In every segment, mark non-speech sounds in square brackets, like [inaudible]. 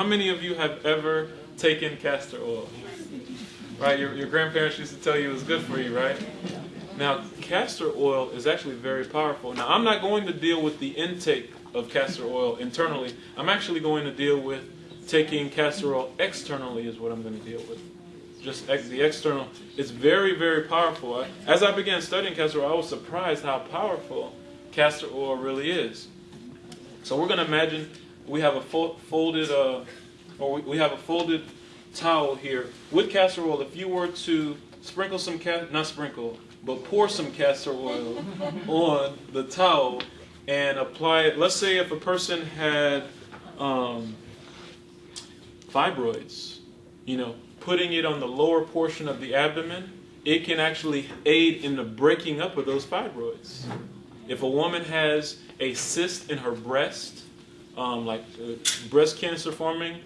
How many of you have ever taken castor oil? Right, your, your grandparents used to tell you it was good for you, right? Now, castor oil is actually very powerful. Now, I'm not going to deal with the intake of castor oil internally. I'm actually going to deal with taking castor oil externally is what I'm going to deal with. Just ex- the external. It's very, very powerful. As I began studying castor oil, I was surprised how powerful castor oil really is. So we're going to imagine we have a fo- folded, uh, or we, we have a folded towel here with castor oil. If you were to sprinkle some not sprinkle, but pour some castor oil [laughs] on the towel and apply it. Let's say if a person had um, fibroids, you know, putting it on the lower portion of the abdomen, it can actually aid in the breaking up of those fibroids. If a woman has a cyst in her breast, um, like uh, breast cancer forming,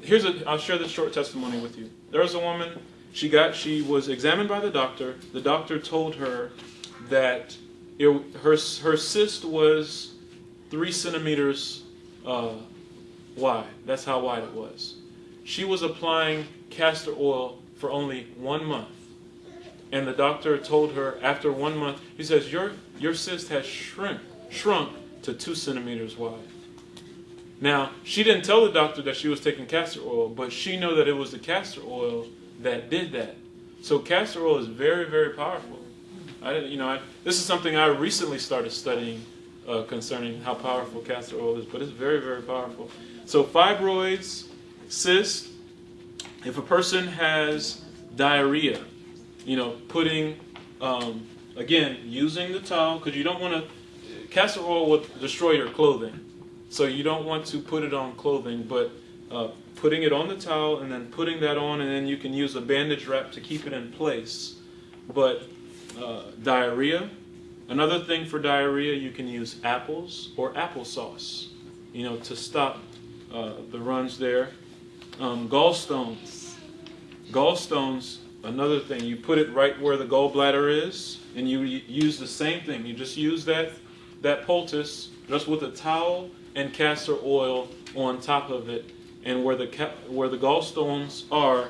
here's a. I'll share this short testimony with you. There was a woman. She got. She was examined by the doctor. The doctor told her that it, her her cyst was three centimeters uh, wide. That's how wide it was. She was applying castor oil for only one month. And the doctor told her after one month, he says, Your, your cyst has shrunk, shrunk to two centimeters wide. Now, she didn't tell the doctor that she was taking castor oil, but she knew that it was the castor oil that did that. So castor oil is very, very powerful. I, didn't, you know, I, this is something I recently started studying uh, concerning how powerful castor oil is, but it's very, very powerful. So fibroids, cysts, if a person has diarrhea, you know, putting, um, again, using the towel, because you don't want to, castor oil will destroy your clothing. So you don't want to put it on clothing, but uh, putting it on the towel and then putting that on, and then you can use a bandage wrap to keep it in place. But uh, diarrhea, another thing for diarrhea, you can use apples or applesauce, you know, to stop uh, the runs there. Um, gallstones, gallstones, another thing, you put it right where the gallbladder is, and you use the same thing. You just use that that poultice just with a towel and castor oil on top of it, and where the where the gallstones are,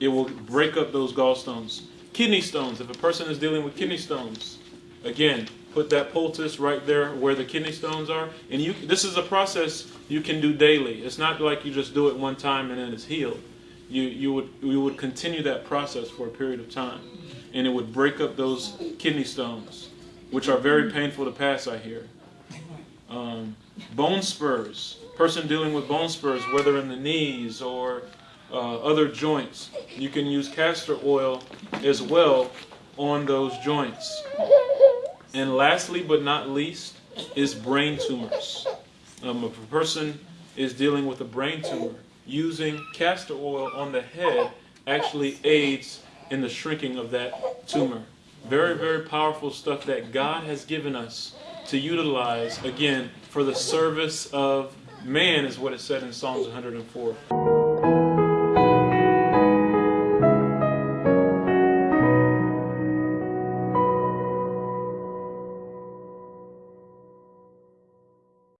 it will break up those gallstones. Kidney stones. If a person is dealing with kidney stones, again, put that poultice right there where the kidney stones are, and you. This is a process you can do daily. It's not like you just do it one time and then it's healed. You you would you would continue that process for a period of time, and it would break up those kidney stones, which are very painful to pass. I hear. Um, bone spurs. Person dealing with bone spurs, whether in the knees or uh, other joints, you can use castor oil as well on those joints. And lastly, but not least, is brain tumors. Um, if a person is dealing with a brain tumor, using castor oil on the head actually aids in the shrinking of that tumor. Very, very powerful stuff that God has given us to utilize, again, for the service of man, is what it said in Psalms 104.